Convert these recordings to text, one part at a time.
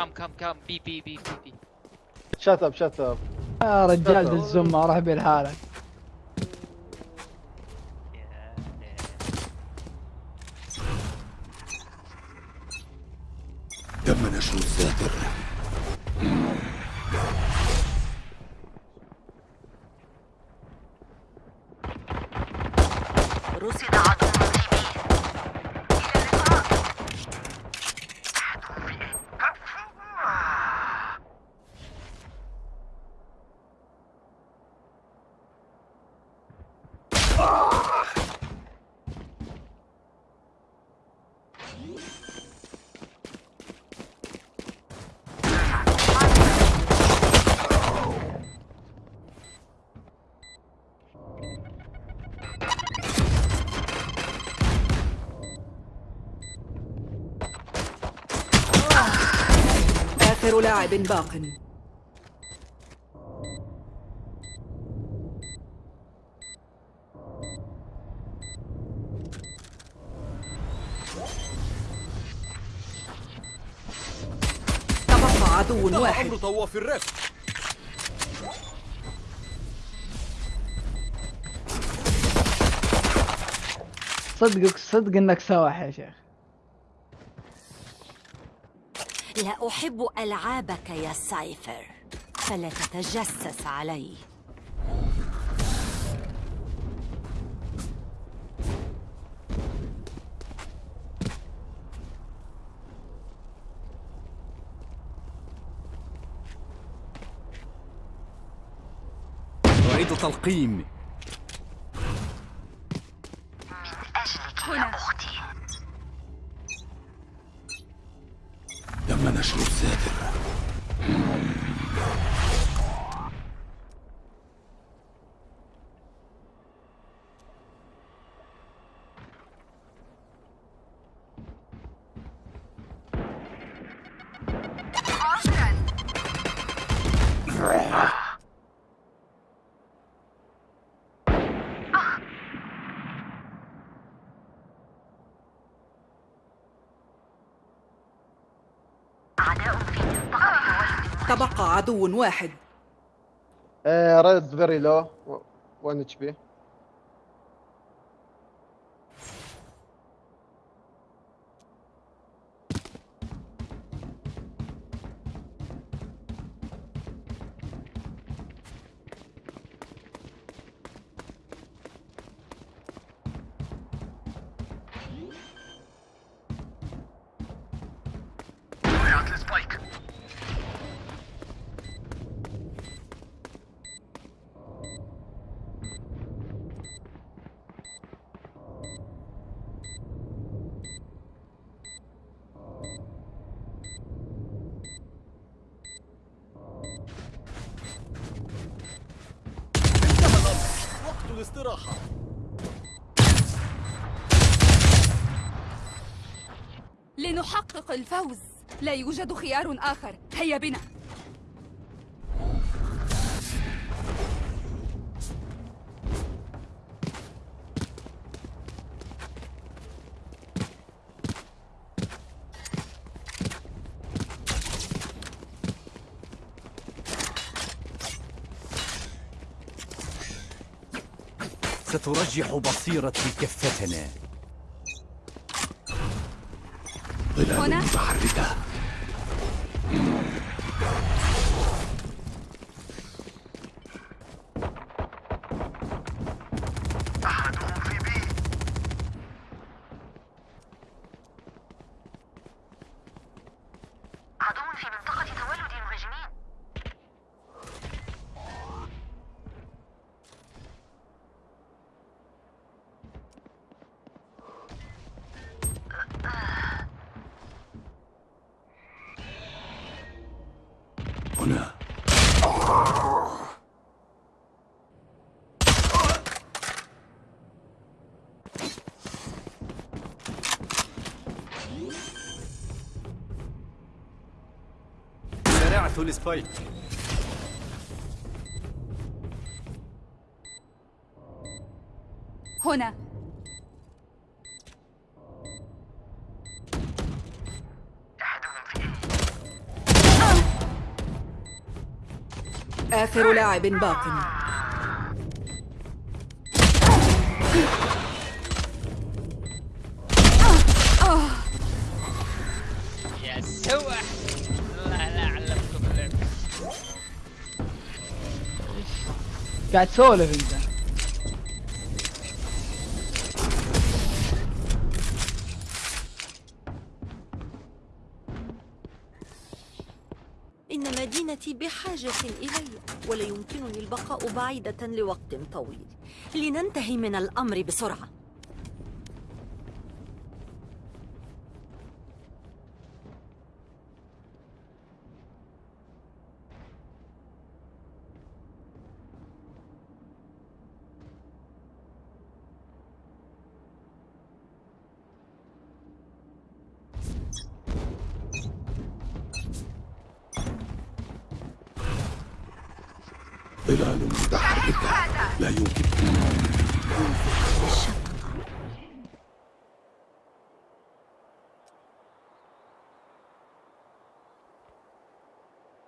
come come come B B B B B shut up shut up يا رجال الزمة روح بالحالك تم نشر آخر لاعب باق. تبقى عدو واحد. أمر طواف الرف صدقك صدق إنك سواح يا شيخ. لا أحب ألعابك يا سايفر. فلا تتجسس علي. أعيد تلقيم. هنا. أختي تم نشر нашего Цетера. تبقى عدو واحد. ريد فيري لو 1 اتش بي وقت الفوز. لا يوجد خيار آخر. هيا بنا. سترجح بصيرتي كفتنا. هنا؟ ظلال متحركة هنا. زرعت السبايك. هنا. آخر لاعب باق. يا سوح لا لا علمتكم اللعب قاعد تسولف انت. مدينتي بحاجة إلي ولا يمكنني البقاء بعيدة لوقت طويل. لننتهي من الأمر بسرعة ظلال متحركة لا يمكن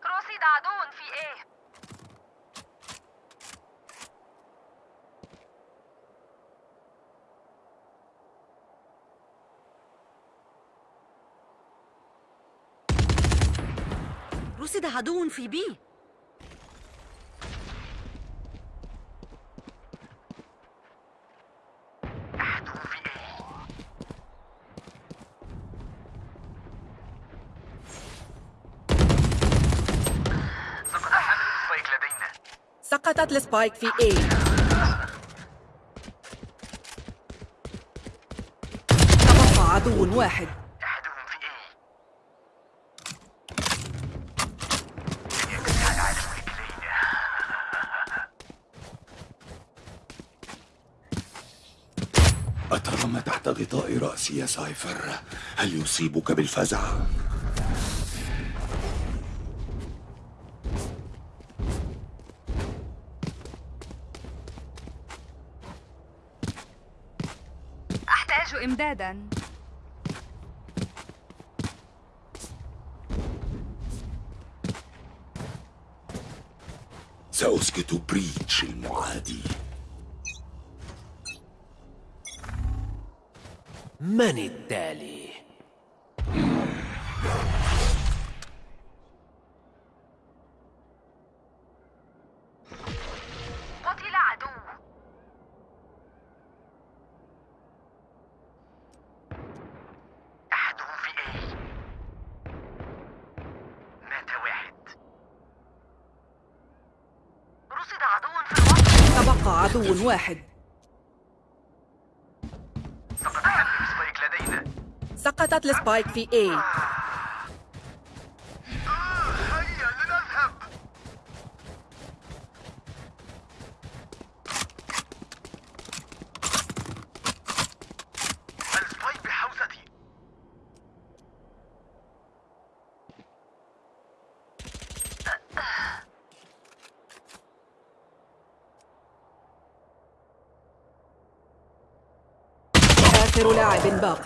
رصد عدو في إيه رصد عدو في بي. سقطت السبايك في A. تبقى عدو واحد. أترى ما تحت غطاء رأسي يا سايفر؟ هل يصيبك بالفزع؟ أحتاج إمدادا سأسكت بريتش المعادي من التالي؟ قتل عدو أحدهم في إيه مات واحد رصد عدو في الوسط تبقى عدو واحد. سقطت السبايك في A هيا لنذهب السبايك بحوزتي آخر لاعب باق.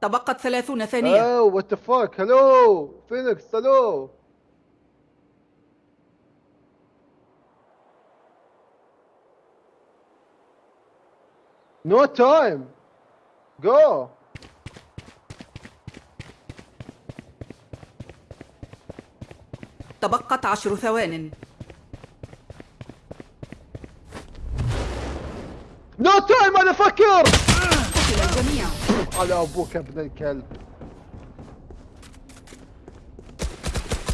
تبقت ثلاثون ثانية. oh what fuck hello Phoenix hello no time go تبقت عشر ثوان. تايم أنا فكر على أبوك يا ابن الكلب.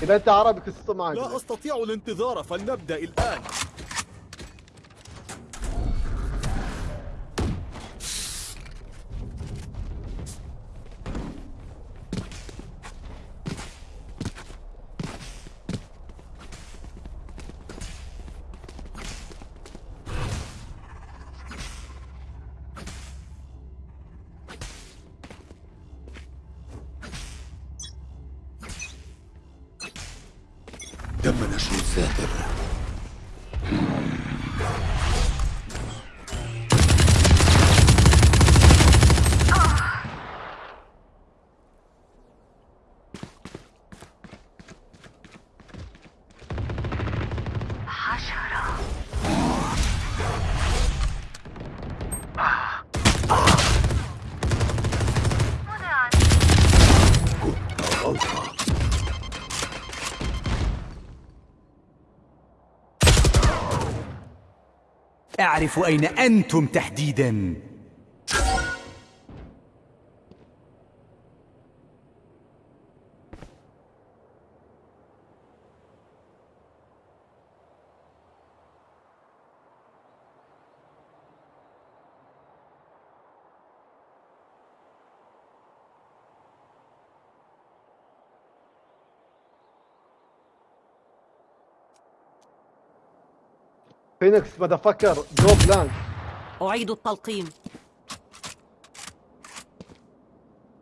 إذا أنت عربي قصة معك لا أستطيع الانتظار فلنبدأ الآن. تم نشر الساتر أعرف أين أنتم تحديدا. Phoenix motherfucker go plant أعيد التلقيم.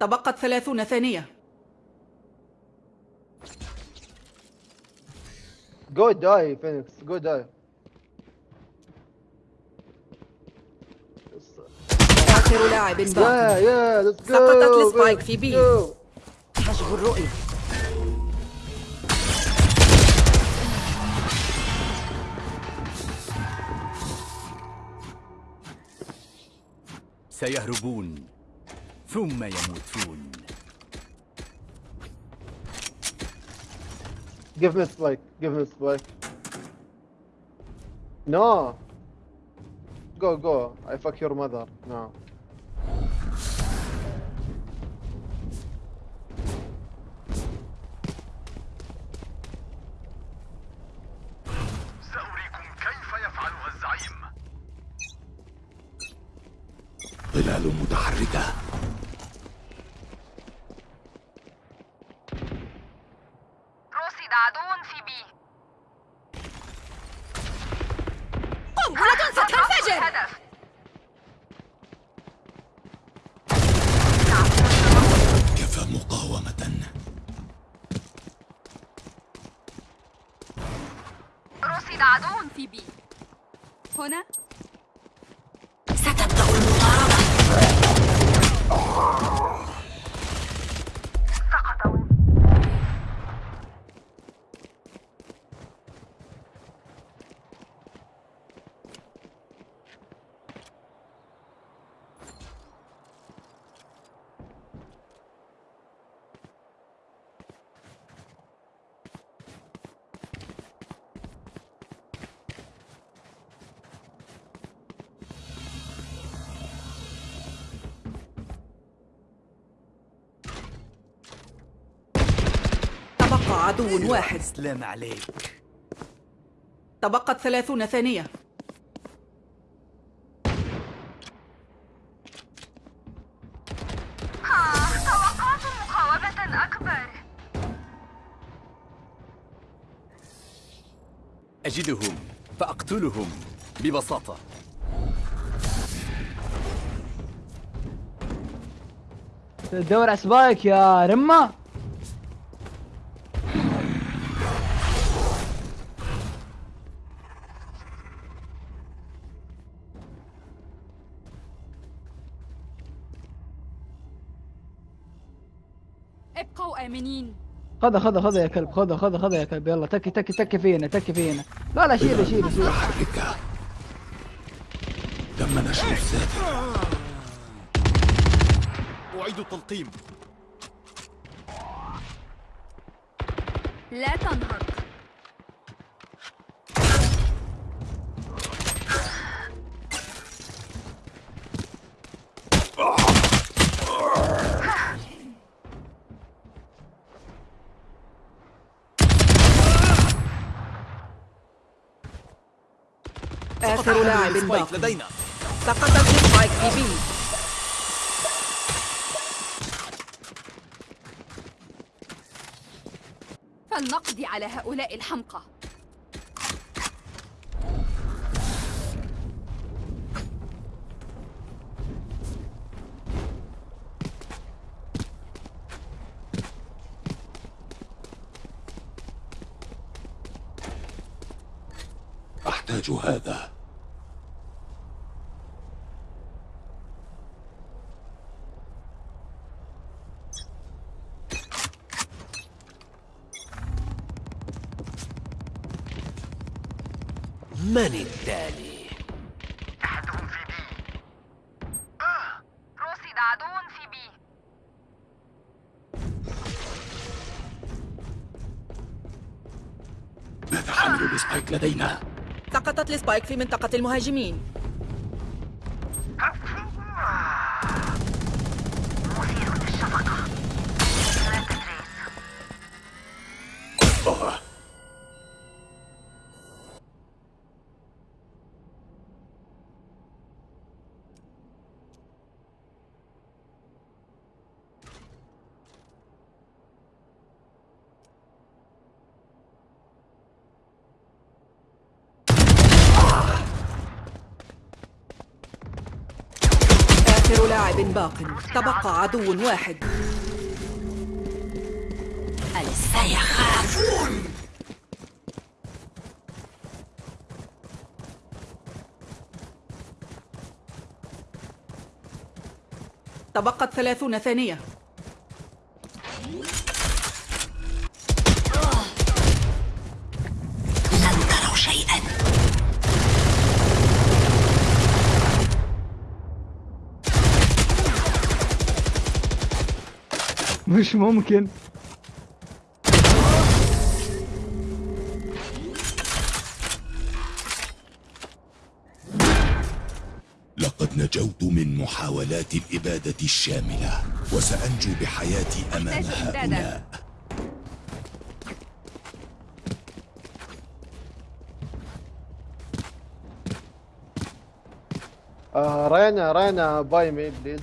تبقت ثلاثون ثانية. جو داي فينيكس جو داي آخر لاعب باق yeah yeah let's go سقطت ال spike في B. حجب الرؤية. سيهربون ثم يموتون Give me a spike. Give me a spike. No. Go, go. I fuck your mother. No. سأريكم كيف يفعلها الزعيم ظلال متحركة رصد عدو في بي قنبلة ستنفجر هدف كفى مقاومة رصد عدو في بي عدو واحد. سلام عليك. تبقت ثلاثون ثانية. توقعت مقاومة أكبر. أجدهم فأقتلهم ببساطة. تدور على سبايك يا رمة. خذها خذها خذها يا كلب خذها خذها خذها يا كلب. يلا تكي تكي تكي فينا تكي فينا. لا لا شيل شيل شيل متحركة تم نشر الساتر أعيد التلقيم. لا تنهض آخر لاعب spike باق لدينا. سقطت ال spike في B فلنقضي على هؤلاء الحمقى. أحتاج هذا. من التالي؟ أحدهم في بي. رصد عدو في بي. ماذا حملوا ال spike لدينا؟ سقطت ال spike في منطقة المهاجمين. لاعب باق. تبقى عدو واحد. سيخافون تبقت ثلاثون ثانية. مش ممكن. لقد نجوت من محاولات الإبادة الشاملة وسأنجو بحياتي أمام. هؤلاء. آه Reyna Reyna buy me please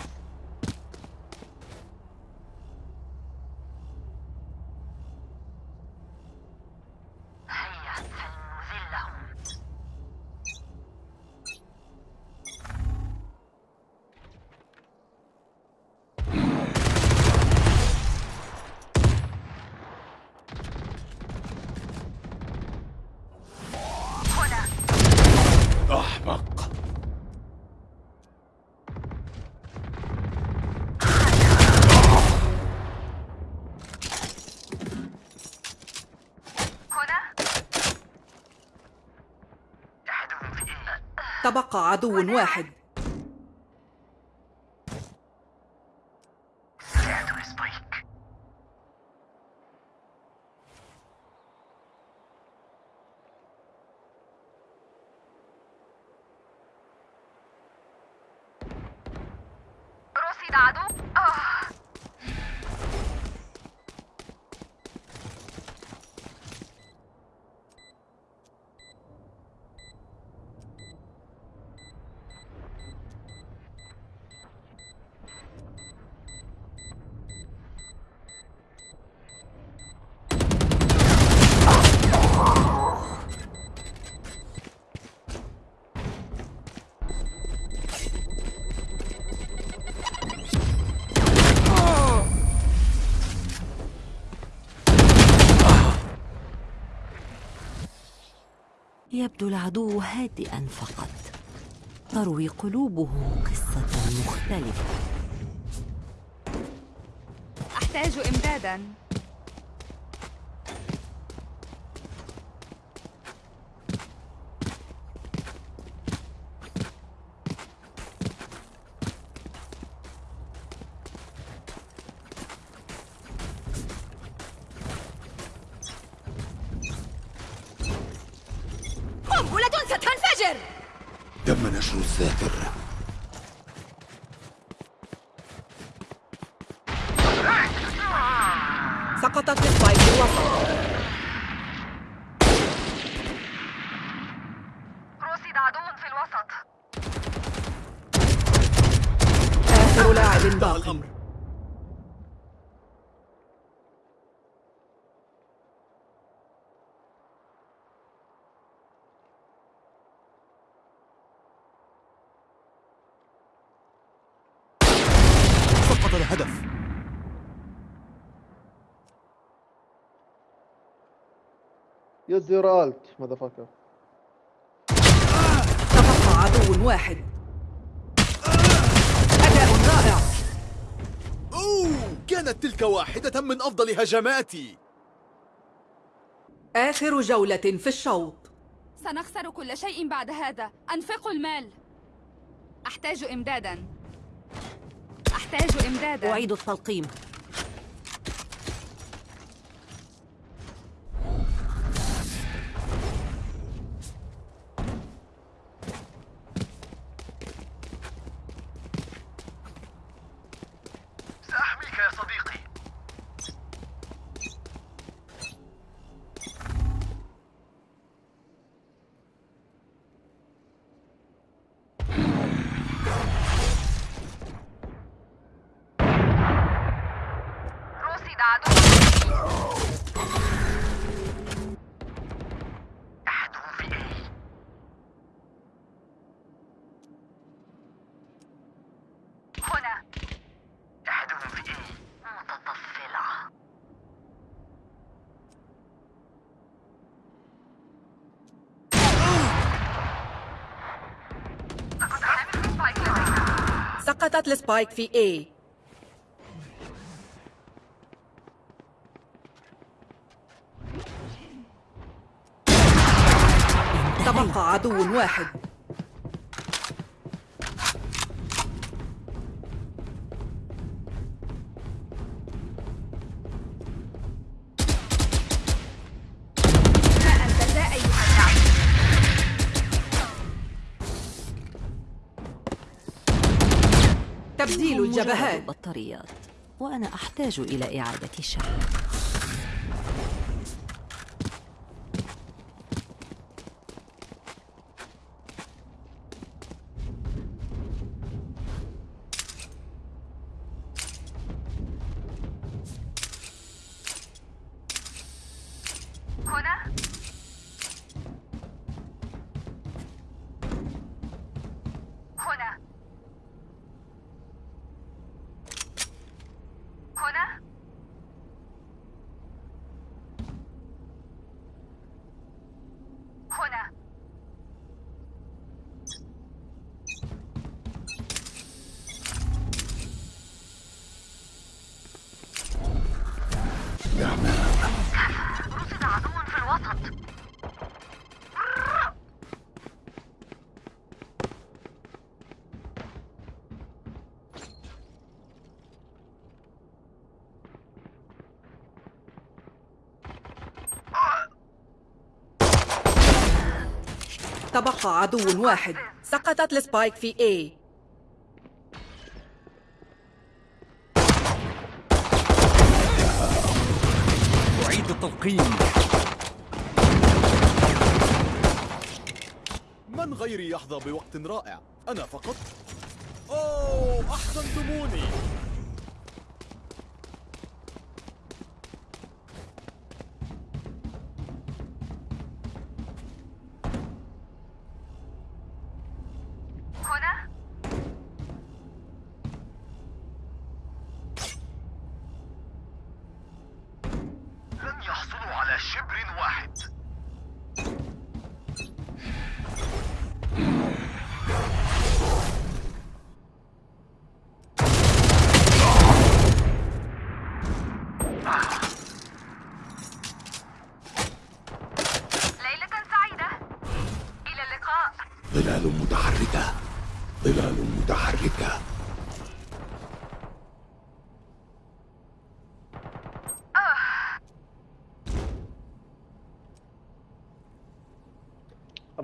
تبقى عدو واحد سمعت السبايك رصد عدو آه. يبدو العدو هادئا فقط. تروي قلوبهم قصة مختلفة. أحتاج إمدادا قنبلة ستنفجر تم نشر الذاكر سقطت السبايك الوسط رصد عدو في الوسط. آخر لاعب باق سقط يوز يور الت ماذا فاكر تبقى عدو واحد. أداء رائع. أوه كانت تلك واحدة من أفضل هجماتي آخر جولة في الشوط. سنخسر كل شيء بعد هذا. أنفقوا المال. أحتاج إمدادا. أحتاج إمدادا. أعيد التلقيم. سقطت السبايك في A. تبقى عدو واحد. تبديل الجبهات. بطاريات وأنا أحتاج إلى إعادة شحن. تبقى عدو واحد. سقطت السبايك في A. أعيد التلقيم من غيري يحظى بوقت رائع. أنا فقط. أوه أحسنتموني.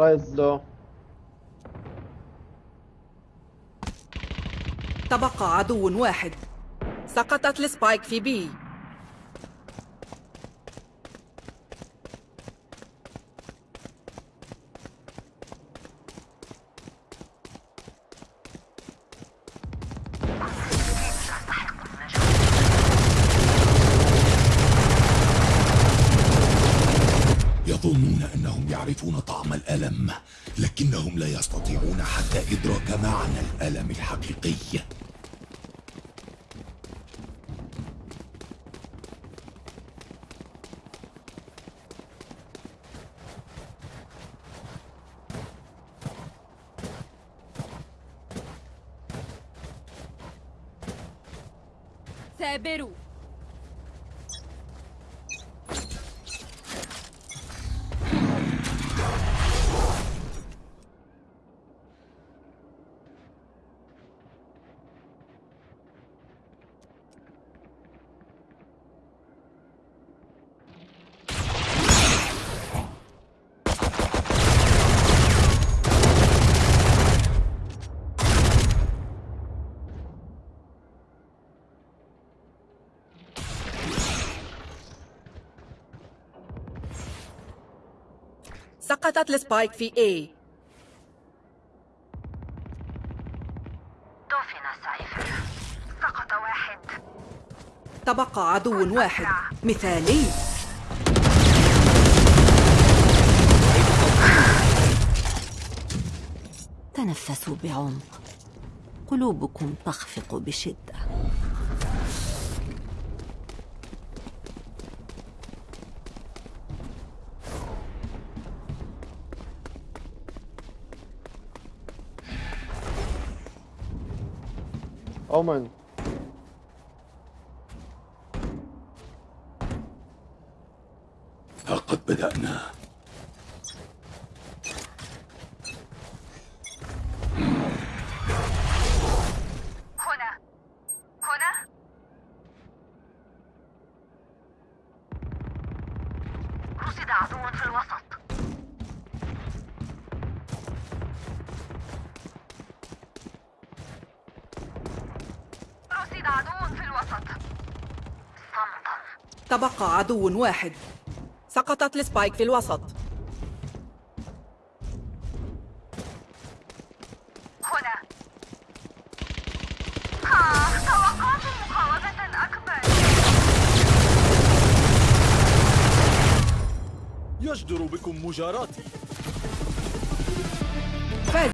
رايز لو تبقى عدو واحد. سقطت السبايك في بي. يعرفون طعم الألم لكنهم لا يستطيعون حتى إدراك معنى الألم الحقيقي. سقطت ال spike في A. دفن سايفر سقط واحد. تبقى عدو واحد. مثالي. تنفسوا بعمق. قلوبكم تخفق بشدة اومن لقد بدأنا هنا هنا رصد عدو في الوسط رصد عدو في الوسط صمتا تبقى عدو واحد. سقطت السبايك في الوسط. هنا. آه توقعت مقاومة أكبر. يجدر بكم مجاراتي